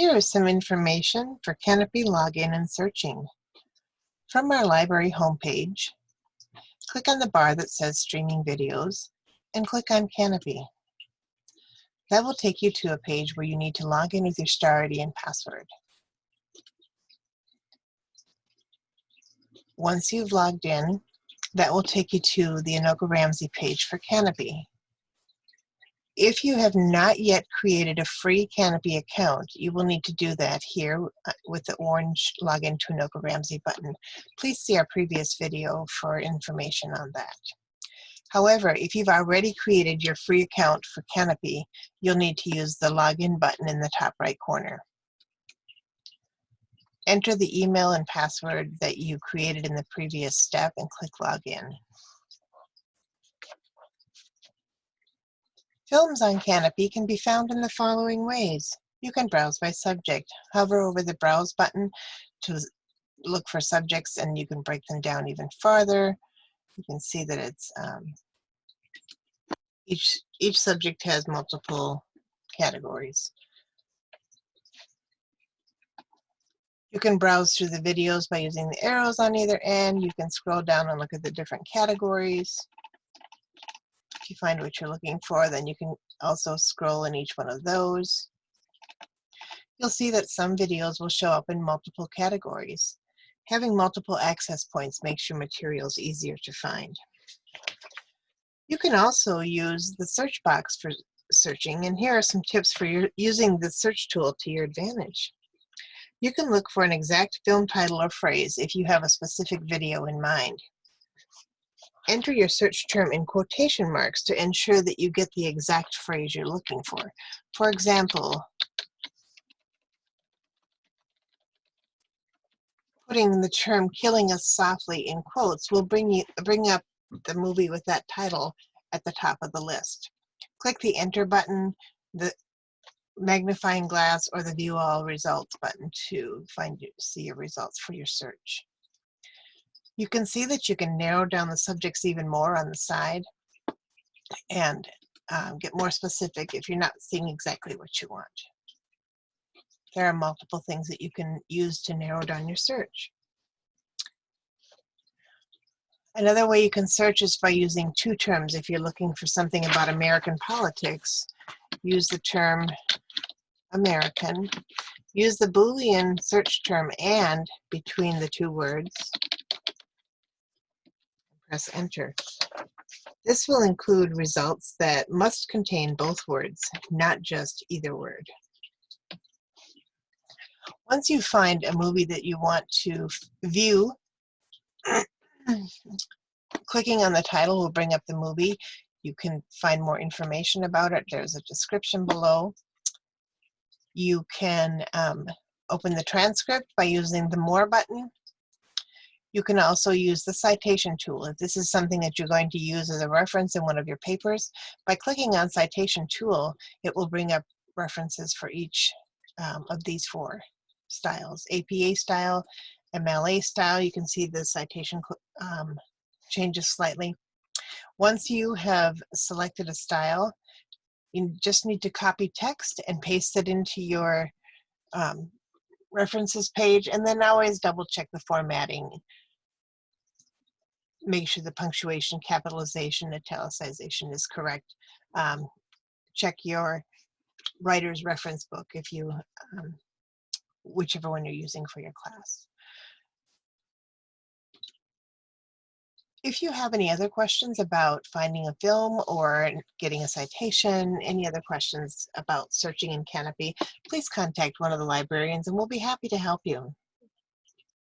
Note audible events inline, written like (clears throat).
Here is some information for Kanopy login and searching. From our library homepage, click on the bar that says Streaming Videos and click on Kanopy. That will take you to a page where you need to log in with your star ID and password. Once you've logged in, that will take you to the Anoka Ramsey page for Kanopy. If you have not yet created a free Kanopy account, you will need to do that here uh, with the orange Login to Anoka Ramsey button. Please see our previous video for information on that. However, if you've already created your free account for Kanopy, you'll need to use the Login button in the top right corner. Enter the email and password that you created in the previous step and click Login. Films on Kanopy can be found in the following ways. You can browse by subject. Hover over the Browse button to look for subjects and you can break them down even farther. You can see that it's um, each, each subject has multiple categories. You can browse through the videos by using the arrows on either end. You can scroll down and look at the different categories you find what you're looking for, then you can also scroll in each one of those. You'll see that some videos will show up in multiple categories. Having multiple access points makes your materials easier to find. You can also use the search box for searching, and here are some tips for your, using the search tool to your advantage. You can look for an exact film title or phrase if you have a specific video in mind. Enter your search term in quotation marks to ensure that you get the exact phrase you're looking for. For example, putting the term killing us softly in quotes will bring you bring up the movie with that title at the top of the list. Click the enter button, the magnifying glass, or the view all results button to find you, see your results for your search. You can see that you can narrow down the subjects even more on the side and um, get more specific if you're not seeing exactly what you want. There are multiple things that you can use to narrow down your search. Another way you can search is by using two terms. If you're looking for something about American politics, use the term American. Use the Boolean search term AND between the two words press enter. This will include results that must contain both words, not just either word. Once you find a movie that you want to view, (clears throat) clicking on the title will bring up the movie. You can find more information about it. There's a description below. You can um, open the transcript by using the More button you can also use the citation tool. If this is something that you're going to use as a reference in one of your papers, by clicking on citation tool, it will bring up references for each um, of these four styles. APA style, MLA style, you can see the citation um, changes slightly. Once you have selected a style, you just need to copy text and paste it into your um, references page and then always double check the formatting make sure the punctuation, capitalization, italicization is correct. Um, check your writer's reference book if you, um, whichever one you're using for your class. If you have any other questions about finding a film or getting a citation, any other questions about searching in Kanopy, please contact one of the librarians and we'll be happy to help you.